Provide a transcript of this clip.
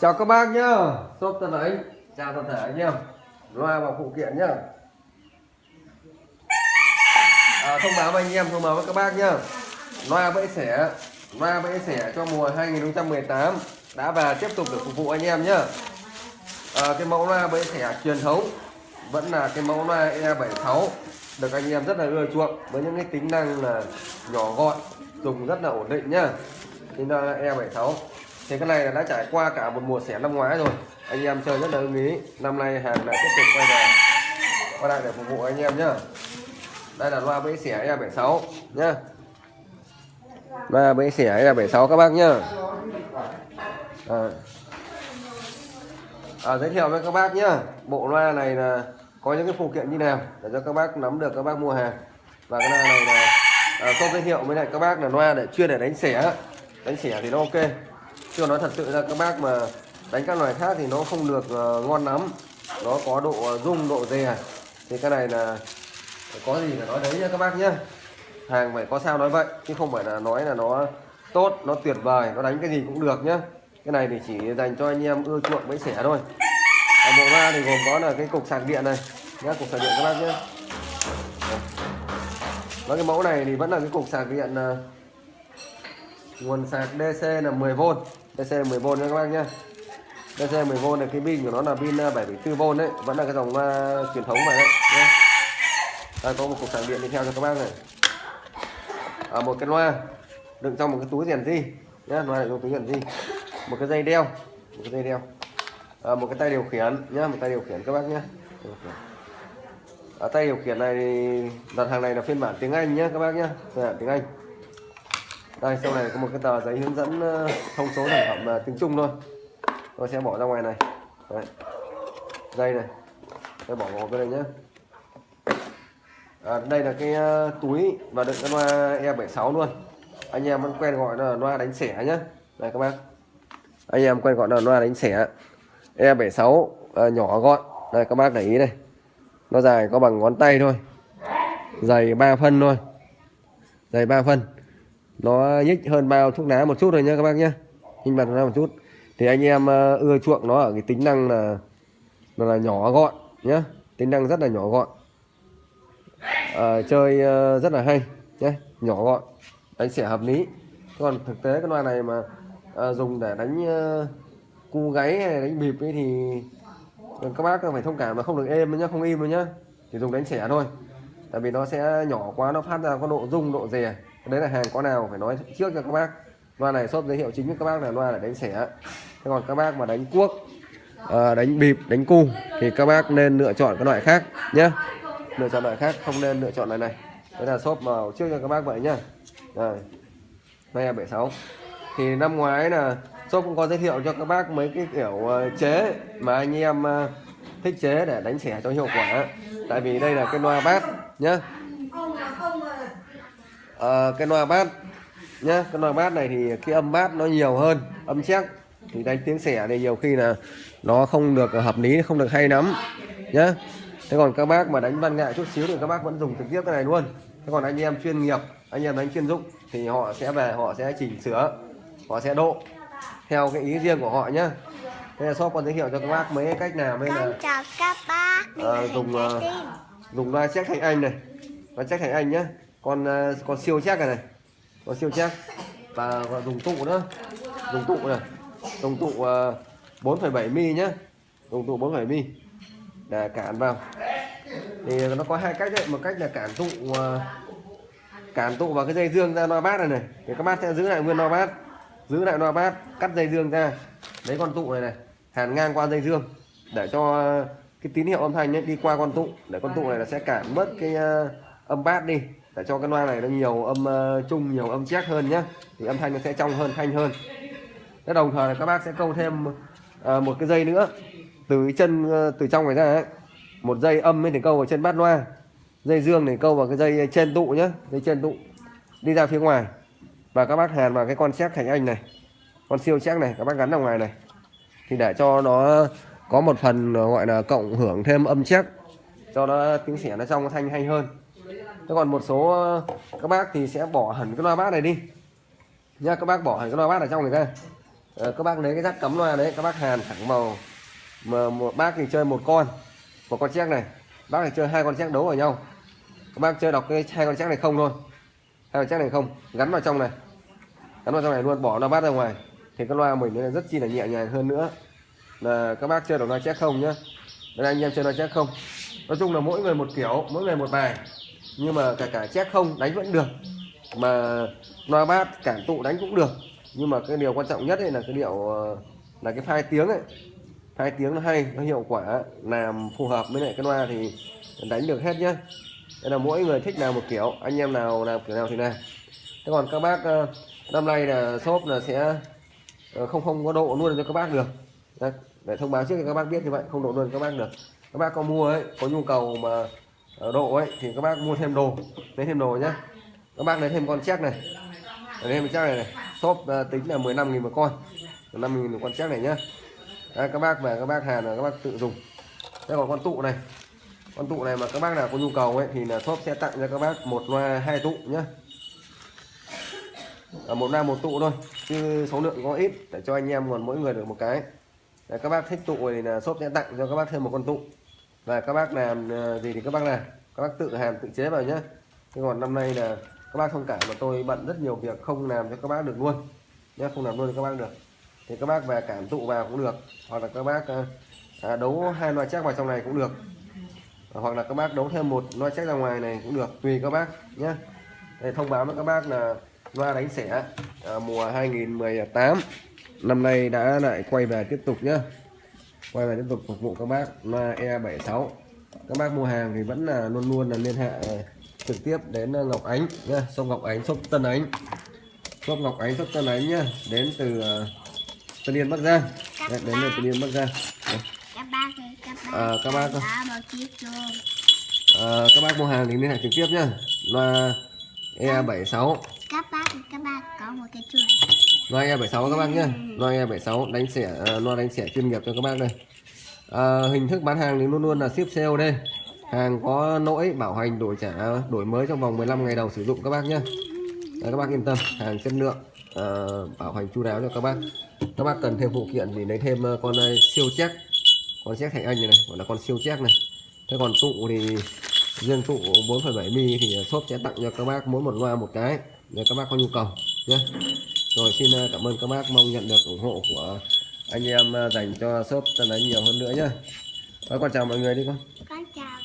chào các bác nhá. Shop tân ấy chào toàn thể anh em. Loa và phụ kiện nhá. À, thông báo với anh em thông báo với các bác nhá. Loa bẫy sẻ, loa bẫy sẻ cho mùa 2018 đã và tiếp tục được phục vụ anh em nhá. À, cái mẫu loa bẫy sẻ truyền thống. Vẫn là cái mẫu loa E76 được anh em rất là ưa chuộng với những cái tính năng là nhỏ gọn dùng rất là ổn định nhá. Tính là E76 thì cái này là đã trải qua cả một mùa xẻ năm ngoái rồi. Anh em chơi rất là ưng ý. Năm nay hàng lại tiếp tục quay về. Quay lại để phục vụ anh em nhá. Đây là loa bẫy xẻ E76 nhá. Loa bẫy xẻ E76 các bác nhá. À. À, giới thiệu với các bác nhá. Bộ loa này là có những cái phụ kiện như nào để cho các bác nắm được các bác mua hàng. Và cái loa này là à, tôi giới thiệu với lại các bác là loa để chuyên để đánh xẻ. Đánh xẻ thì nó ok chưa nói thật sự ra, các bác mà đánh các loài khác thì nó không được ờ, ngon lắm. Nó có độ rung độ dè. Thì cái này là có gì là nói đấy nha các bác nhá. Hàng phải có sao nói vậy, chứ không phải là nói là nó tốt, nó tuyệt vời, nó đánh cái gì cũng được nhá. Cái này thì chỉ dành cho anh em ưa chuộng bẫy sẻ thôi. Ở bộ ba thì gồm có là cái cục sạc điện này, nhá, cục sạc điện các bác nhé và cái mẫu này thì vẫn là cái cục sạc điện ờ, nguồn sạc DC là 10V DC 10V nha các bác nhé DC 10V là cái pin của nó là pin à, 7,4V đấy. Vẫn là cái dòng uh, truyền thống này đấy nhé đây có một cục sạc điện đi theo cho các bác này. À, một cái loa đựng trong một cái túi rèn di nhé loa đựng trong túi rèn di một cái dây đeo một cái dây đeo. À, một cái tay điều khiển nhá một tay điều khiển các bác nhé ở à, tay điều khiển này đặt hàng này là phiên bản tiếng Anh nhé các bác nhé phiên bản tiếng Anh đây sau này có một cái tờ giấy hướng dẫn ờ, thông số sản phẩm là tiếng Trung thôi. Tôi sẽ bỏ ra ngoài này. Đấy. dây này. Tôi bỏ vào cái này nhé à, đây là cái ờ, túi và đựng cái loa E76 luôn. Anh em vẫn quen gọi là loa đánh xẻ nhé đây các bác. Anh em quen gọi là loa đánh xẻ. E76 à, nhỏ gọn. Đây các bác để ý đây. Nó dài có bằng ngón tay thôi. Dày 3 phân thôi. Dày 3 phân nó nhích hơn bao thuốc lá một chút thôi nhá các bác nhé hình mặt ra một chút. Thì anh em ờ, ưa chuộng nó ở cái tính năng là là, là nhỏ gọn nhé tính năng rất là nhỏ gọn. À, chơi ờ, rất là hay nhé nhỏ gọn đánh xẻ hợp lý. Còn thực tế cái loa này mà à, dùng để đánh à, cu gáy hay đánh bịp ấy thì các bác phải thông cảm là không được êm nhá không im nhá. Chỉ dùng đánh xẻ thôi. Tại vì nó sẽ nhỏ quá nó phát ra có độ rung độ rè đấy là hàng có nào phải nói trước cho các bác. Loa này shop giới thiệu chính với các bác là loa là đánh xẻ. Thế còn các bác mà đánh cuốc à, đánh bịp đánh cu thì các bác nên lựa chọn cái loại khác nhé lựa chọn loại khác không nên lựa chọn loại này. Đây là shop màu trước cho các bác vậy nhá. Đây đây là 76 thì năm ngoái là shop cũng có giới thiệu cho các bác mấy cái kiểu ờ, chế mà anh em ờ, thích chế để đánh xẻ cho hiệu quả. Tại vì đây là cái loa bát nhá à, cái loa bát nhá cái loa bát này thì cái âm bát nó nhiều hơn âm chắc thì đánh tiếng xẻ thì nhiều khi là nó không được hợp lý không được hay lắm nhá. Thế còn các bác mà đánh văn nghệ chút xíu thì các bác vẫn dùng trực tiếp cái này luôn. Thế còn anh em chuyên nghiệp anh em đánh chuyên dụng thì họ sẽ về họ sẽ chỉnh sửa họ sẽ độ theo cái ý riêng của họ nhá. Đây là shop còn giới thiệu cho các bác mấy cách nào đây là chào các bác à, dùng uh, dùng loa check thành anh này. Loa check thành anh nhá con ờ, con siêu chắc này này. Con siêu chắc và, và dùng tụ nữa. Dùng tụ này. Dùng tụ ờ, uh, 4,7 mi nhá. Dùng tụ 4,7 mi. Để cản vào. Thì nó có hai cách đấy. Một cách là cản tụ uh, cản tụ vào cái dây dương ra loa bát này này. Thì các bác sẽ giữ lại nguyên loa bát. Giữ lại loa bát cắt dây dương ra. Lấy con tụ này này. Hàn ngang qua dây dương. Để cho cái tín hiệu âm thanh ấy đi qua con tụ. Để con tụ này là sẽ cản bớt cái uh, âm bát đi để cho cái loa này nó nhiều âm uh, chung nhiều âm chắc hơn nhá. Thì âm thanh nó sẽ trong hơn thanh hơn. Thế đồng thời là các bác sẽ câu thêm uh, một cái dây nữa. Từ chân uh, từ trong này ra ấy. một dây âm mới thì câu vào chân bát loa. Dây dương để câu vào cái dây trên tụ nhá dây trên tụ. Đi ra phía ngoài. Và các bác hàn vào cái con xét thành anh này con siêu chắc này các bác gắn vào ngoài này. Thì để cho nó có một phần gọi là cộng hưởng thêm âm chắc cho nó tiếng xẻ nó trong thanh hay hơn thế còn một số ờ, các bác thì sẽ bỏ hẳn cái loa bát này đi. Nha các bác bỏ hẳn cái loa bát ở trong này ra. Ờ, các bác lấy cái rắc cắm loa đấy, các bác hàn thẳng vào mà một, bác thì chơi một con một con chép này. Bác thì chơi hai con chép đấu vào nhau. Các bác chơi đọc cái hai con chép này không thôi. Hai con chép này không, gắn vào trong này. Gắn vào trong này luôn, bỏ loa bát ra ngoài. Thì cái loa mình nó rất chi là nhẹ nhàng hơn nữa. Là các bác chơi đọc loa chép không nhá. Đây, anh em chơi loa chép không? Nói chung là mỗi người một kiểu, mỗi người một bài nhưng mà cả cả chép không, đánh vẫn được. Mà loa bát cản tụ đánh cũng được. Nhưng mà cái điều quan trọng nhất ấy là cái điệu ờ, là cái phai tiếng ấy. Phai tiếng nó hay, nó hiệu quả, làm phù hợp với lại cái loa thì đánh được hết nhá. Đây là mỗi người thích nào một kiểu, anh em nào làm kiểu nào thì làm. Thế còn các bác ờ, năm nay là shop là sẽ ờ, không không có độ luôn cho các bác được. Để thông báo trước cho các bác biết như vậy, không độ luôn các bác được. Các bác có mua ấy, có nhu cầu mà độ ấy thì các bác mua thêm đồ lấy thêm đồ nhé các bác lấy thêm con chép này. Lấy thêm chắc này này. Shop uh, tính là 15 nghìn một con. 15 nghìn một con chép này nhá. Đấy, các bác về các bác hàn là các bác tự dùng. Đây còn con tụ này. Con tụ này mà các bác nào có nhu cầu ấy thì là shop sẽ tặng cho các bác một loa hai tụ nhá. À, một loa một tụ thôi chứ số lượng có ít để cho anh em còn mỗi người được một cái. Đấy, các bác thích tụ thì là shop sẽ tặng cho các bác thêm một con tụ và các bác làm ờ, gì thì các bác làm. Các bác tự hàn tự chế vào nhé. thế còn năm nay là các bác thông cảm mà tôi bận rất nhiều việc không làm cho các bác được luôn. Nhé không làm luôn cho các bác được. Thì các bác về cảm tụ vào cũng được. Hoặc là các bác ờ, à, đấu hai loa chắc vào trong này cũng được. Hoặc là các bác đấu thêm một loa chắc ra ngoài này cũng được tùy các bác nhé để thông báo với các bác là loa đánh sẻ à, mùa 2018 năm nay đã lại quay về tiếp tục nhé quay về tiếp tục phục vụ các bác loa E76 các bác mua hàng thì vẫn là luôn luôn là liên hệ trực tiếp đến Ngọc Ánh nhá. Sông Ngọc Ánh shop Tân Ánh. Shop Ngọc Ánh shop Tân Ánh nhá. Đến từ uh, Tân Yên Bắc Giang. Đấy, đến từ Tân Yên Bắc Giang. Đấy. các bác các bác. À, các bác Ờ, mua hàng thì liên hệ trực tiếp nhá. Loa E76 các có một cái chuông. Loa E76 các bác nhé, loa E76 đánh sẻ ờ, loa đánh sẻ chuyên nghiệp cho các bác đây. À, hình thức bán hàng thì luôn luôn là ship COD hàng có lỗi bảo hành đổi trả đổi mới trong vòng 15 ngày đầu sử dụng các bác nhé. Đấy, các bác yên tâm. Hàng chất lượng à, bảo hành chu đáo cho các bác. Các bác cần thêm phụ kiện thì lấy thêm con siêu chắc con chắc thành anh này, này gọi là con siêu chắc này. Thế còn tụ thì riêng tụ 4,7 mm thì à, shop sẽ tặng cho các bác mỗi một loa một cái để các bác có nhu cầu nhé rồi xin à, cảm ơn các bác mong nhận được ủng hộ của anh em à, dành cho shop tân đánh nhiều hơn nữa nhé Và con chào mọi người đi con. Con chào.